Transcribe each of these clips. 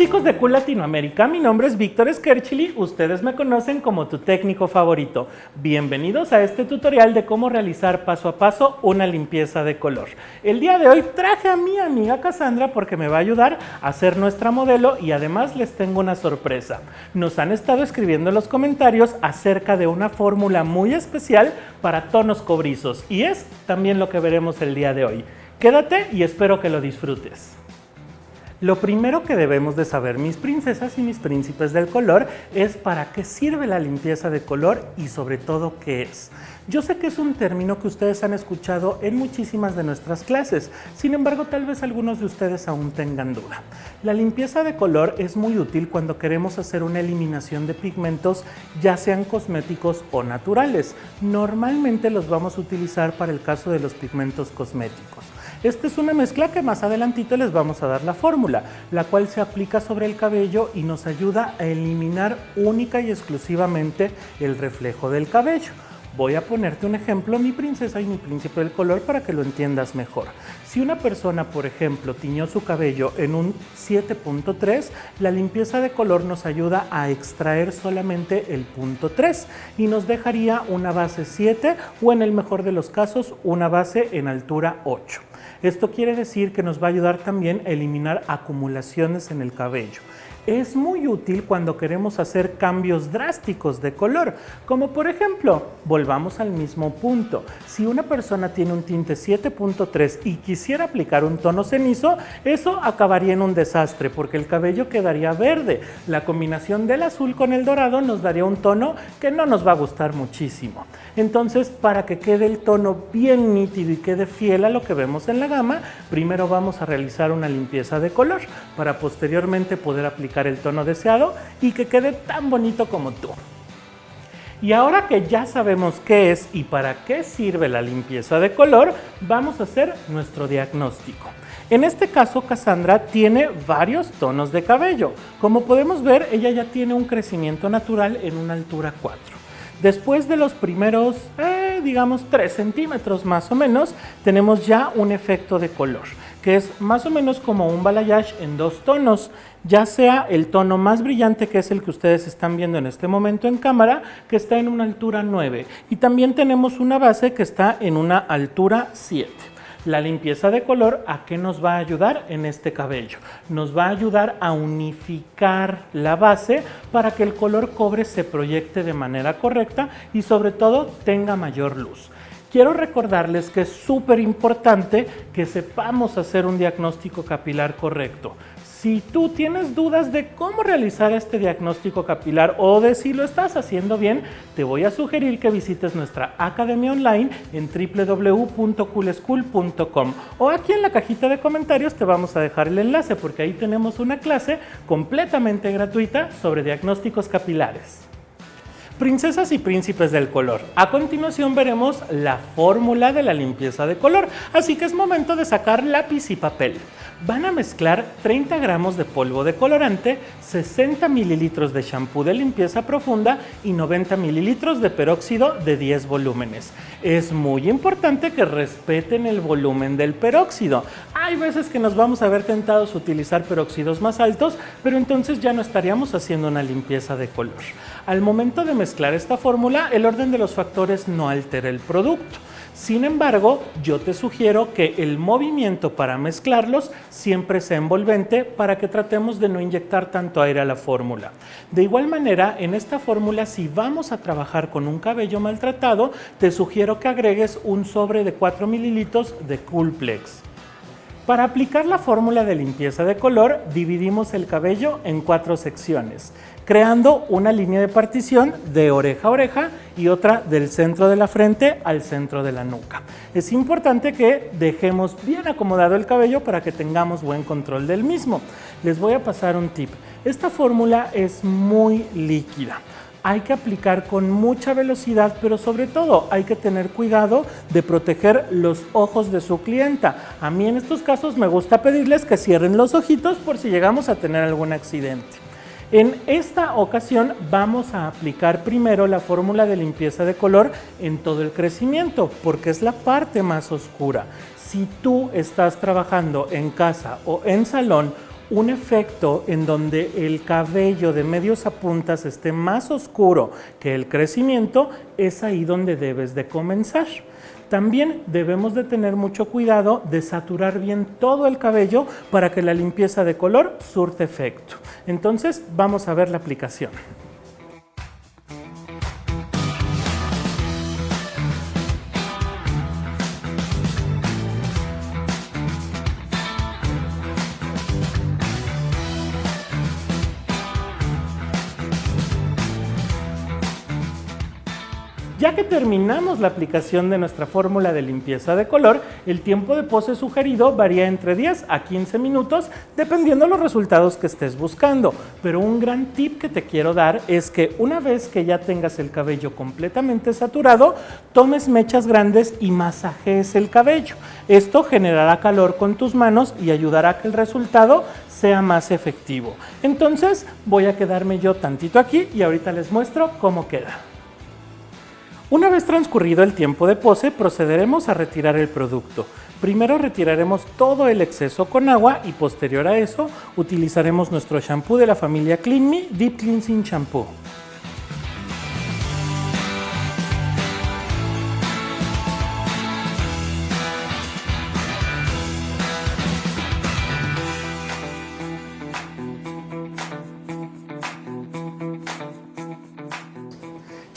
chicos de Cool Latinoamérica, mi nombre es Víctor Skerchili, ustedes me conocen como tu técnico favorito. Bienvenidos a este tutorial de cómo realizar paso a paso una limpieza de color. El día de hoy traje a mi amiga Cassandra porque me va a ayudar a hacer nuestra modelo y además les tengo una sorpresa. Nos han estado escribiendo en los comentarios acerca de una fórmula muy especial para tonos cobrizos y es también lo que veremos el día de hoy. Quédate y espero que lo disfrutes. Lo primero que debemos de saber mis princesas y mis príncipes del color es para qué sirve la limpieza de color y sobre todo qué es. Yo sé que es un término que ustedes han escuchado en muchísimas de nuestras clases, sin embargo tal vez algunos de ustedes aún tengan duda. La limpieza de color es muy útil cuando queremos hacer una eliminación de pigmentos ya sean cosméticos o naturales. Normalmente los vamos a utilizar para el caso de los pigmentos cosméticos. Esta es una mezcla que más adelantito les vamos a dar la fórmula, la cual se aplica sobre el cabello y nos ayuda a eliminar única y exclusivamente el reflejo del cabello. Voy a ponerte un ejemplo, mi princesa y mi príncipe del color, para que lo entiendas mejor. Si una persona, por ejemplo, tiñó su cabello en un 7.3, la limpieza de color nos ayuda a extraer solamente el punto 3 y nos dejaría una base 7 o en el mejor de los casos una base en altura 8. Esto quiere decir que nos va a ayudar también a eliminar acumulaciones en el cabello es muy útil cuando queremos hacer cambios drásticos de color, como por ejemplo, volvamos al mismo punto, si una persona tiene un tinte 7.3 y quisiera aplicar un tono cenizo, eso acabaría en un desastre porque el cabello quedaría verde. La combinación del azul con el dorado nos daría un tono que no nos va a gustar muchísimo. Entonces, para que quede el tono bien nítido y quede fiel a lo que vemos en la gama, primero vamos a realizar una limpieza de color para posteriormente poder aplicar el tono deseado y que quede tan bonito como tú. Y ahora que ya sabemos qué es y para qué sirve la limpieza de color, vamos a hacer nuestro diagnóstico. En este caso, Cassandra tiene varios tonos de cabello. Como podemos ver, ella ya tiene un crecimiento natural en una altura 4. Después de los primeros, eh, digamos, 3 centímetros más o menos, tenemos ya un efecto de color que es más o menos como un balayage en dos tonos, ya sea el tono más brillante que es el que ustedes están viendo en este momento en cámara, que está en una altura 9 y también tenemos una base que está en una altura 7. La limpieza de color, ¿a qué nos va a ayudar en este cabello? Nos va a ayudar a unificar la base para que el color cobre se proyecte de manera correcta y sobre todo tenga mayor luz. Quiero recordarles que es súper importante que sepamos hacer un diagnóstico capilar correcto. Si tú tienes dudas de cómo realizar este diagnóstico capilar o de si lo estás haciendo bien, te voy a sugerir que visites nuestra academia online en www.coolschool.com o aquí en la cajita de comentarios te vamos a dejar el enlace porque ahí tenemos una clase completamente gratuita sobre diagnósticos capilares. Princesas y príncipes del color. A continuación veremos la fórmula de la limpieza de color, así que es momento de sacar lápiz y papel. Van a mezclar 30 gramos de polvo de colorante, 60 mililitros de shampoo de limpieza profunda y 90 mililitros de peróxido de 10 volúmenes. Es muy importante que respeten el volumen del peróxido. Hay veces que nos vamos a ver tentados a utilizar peróxidos más altos, pero entonces ya no estaríamos haciendo una limpieza de color. Al momento de mezclar esta fórmula, el orden de los factores no altera el producto. Sin embargo, yo te sugiero que el movimiento para mezclarlos siempre sea envolvente para que tratemos de no inyectar tanto aire a la fórmula. De igual manera, en esta fórmula, si vamos a trabajar con un cabello maltratado, te sugiero que agregues un sobre de 4 mililitros de Coolplex. Para aplicar la fórmula de limpieza de color, dividimos el cabello en cuatro secciones, creando una línea de partición de oreja a oreja y otra del centro de la frente al centro de la nuca. Es importante que dejemos bien acomodado el cabello para que tengamos buen control del mismo. Les voy a pasar un tip. Esta fórmula es muy líquida hay que aplicar con mucha velocidad, pero sobre todo hay que tener cuidado de proteger los ojos de su clienta. A mí en estos casos me gusta pedirles que cierren los ojitos por si llegamos a tener algún accidente. En esta ocasión vamos a aplicar primero la fórmula de limpieza de color en todo el crecimiento, porque es la parte más oscura. Si tú estás trabajando en casa o en salón un efecto en donde el cabello de medios a puntas esté más oscuro que el crecimiento, es ahí donde debes de comenzar. También debemos de tener mucho cuidado de saturar bien todo el cabello para que la limpieza de color surte efecto. Entonces vamos a ver la aplicación. Ya que terminamos la aplicación de nuestra fórmula de limpieza de color, el tiempo de pose sugerido varía entre 10 a 15 minutos dependiendo de los resultados que estés buscando. Pero un gran tip que te quiero dar es que una vez que ya tengas el cabello completamente saturado, tomes mechas grandes y masajees el cabello. Esto generará calor con tus manos y ayudará a que el resultado sea más efectivo. Entonces voy a quedarme yo tantito aquí y ahorita les muestro cómo queda. Una vez transcurrido el tiempo de pose, procederemos a retirar el producto. Primero retiraremos todo el exceso con agua y posterior a eso utilizaremos nuestro shampoo de la familia Clean Me Deep Cleansing Shampoo.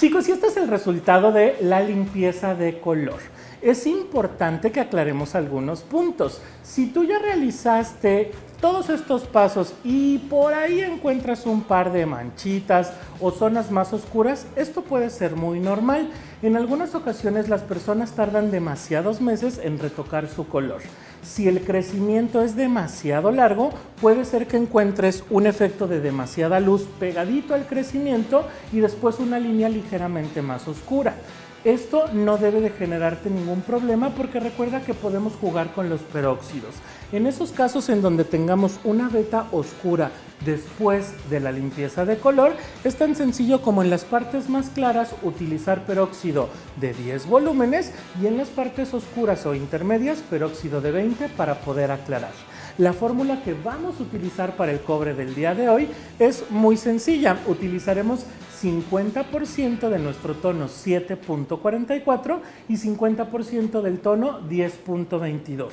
Chicos, y este es el resultado de la limpieza de color. Es importante que aclaremos algunos puntos. Si tú ya realizaste todos estos pasos y por ahí encuentras un par de manchitas o zonas más oscuras, esto puede ser muy normal. En algunas ocasiones las personas tardan demasiados meses en retocar su color. Si el crecimiento es demasiado largo, puede ser que encuentres un efecto de demasiada luz pegadito al crecimiento y después una línea ligeramente más oscura. Esto no debe de generarte ningún problema porque recuerda que podemos jugar con los peróxidos. En esos casos en donde tengamos una veta oscura después de la limpieza de color, es tan sencillo como en las partes más claras utilizar peróxido de 10 volúmenes y en las partes oscuras o intermedias peróxido de 20 para poder aclarar. La fórmula que vamos a utilizar para el cobre del día de hoy es muy sencilla. Utilizaremos 50% de nuestro tono 7.44 y 50% del tono 10.22.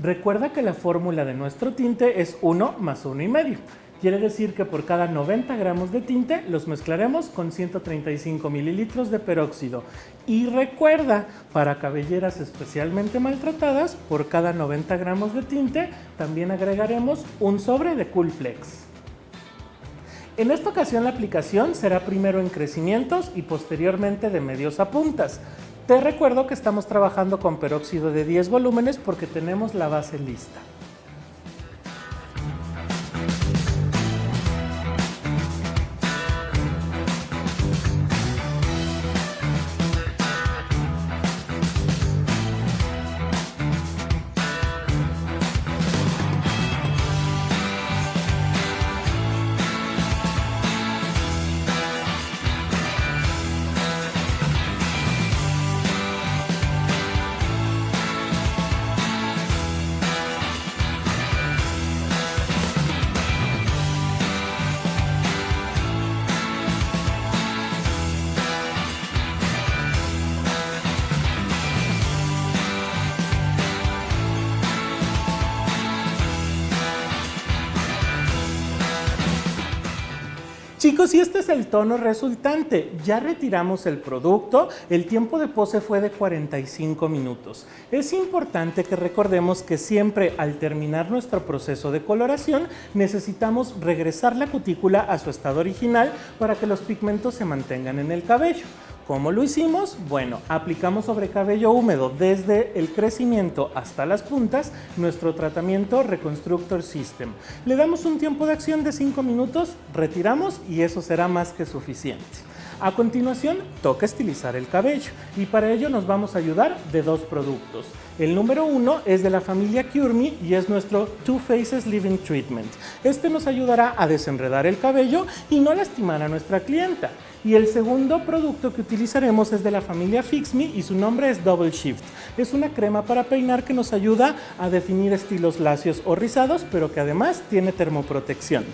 Recuerda que la fórmula de nuestro tinte es 1 más 1 y medio. Quiere decir que por cada 90 gramos de tinte los mezclaremos con 135 mililitros de peróxido. Y recuerda, para cabelleras especialmente maltratadas, por cada 90 gramos de tinte también agregaremos un sobre de Coolplex. En esta ocasión la aplicación será primero en crecimientos y posteriormente de medios a puntas. Te recuerdo que estamos trabajando con peróxido de 10 volúmenes porque tenemos la base lista. Chicos, y este es el tono resultante. Ya retiramos el producto, el tiempo de pose fue de 45 minutos. Es importante que recordemos que siempre al terminar nuestro proceso de coloración necesitamos regresar la cutícula a su estado original para que los pigmentos se mantengan en el cabello. ¿Cómo lo hicimos? Bueno, aplicamos sobre cabello húmedo desde el crecimiento hasta las puntas nuestro tratamiento Reconstructor System. Le damos un tiempo de acción de 5 minutos, retiramos y eso será más que suficiente. A continuación, toca estilizar el cabello y para ello nos vamos a ayudar de dos productos. El número uno es de la familia Cure Me y es nuestro Two Faces Living Treatment. Este nos ayudará a desenredar el cabello y no lastimar a nuestra clienta. Y el segundo producto que utilizaremos es de la familia Fix Me y su nombre es Double Shift. Es una crema para peinar que nos ayuda a definir estilos lacios o rizados, pero que además tiene termoprotección.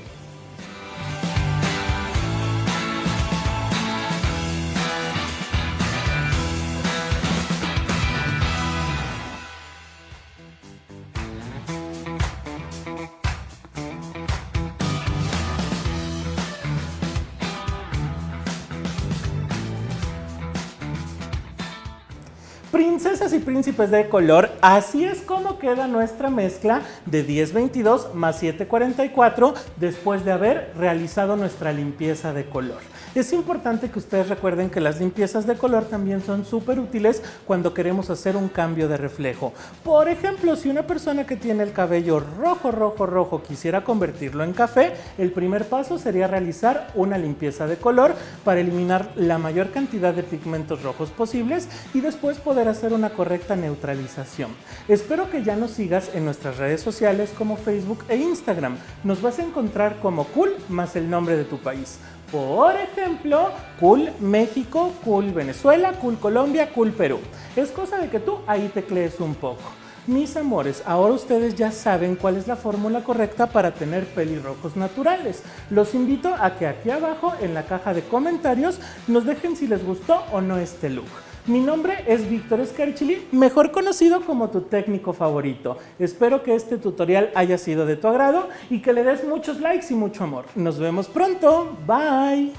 Princesas y príncipes de color, así es como queda nuestra mezcla de 1022 más 744 después de haber realizado nuestra limpieza de color. Es importante que ustedes recuerden que las limpiezas de color también son súper útiles cuando queremos hacer un cambio de reflejo. Por ejemplo, si una persona que tiene el cabello rojo, rojo, rojo quisiera convertirlo en café, el primer paso sería realizar una limpieza de color para eliminar la mayor cantidad de pigmentos rojos posibles y después poder hacer una correcta neutralización. Espero que ya nos sigas en nuestras redes sociales como Facebook e Instagram. Nos vas a encontrar como cool más el nombre de tu país. Por ejemplo, Cool México, Cool Venezuela, Cool Colombia, Cool Perú. Es cosa de que tú ahí te crees un poco. Mis amores, ahora ustedes ya saben cuál es la fórmula correcta para tener pelirrojos naturales. Los invito a que aquí abajo en la caja de comentarios nos dejen si les gustó o no este look. Mi nombre es Víctor Scarchili, mejor conocido como tu técnico favorito. Espero que este tutorial haya sido de tu agrado y que le des muchos likes y mucho amor. Nos vemos pronto. Bye.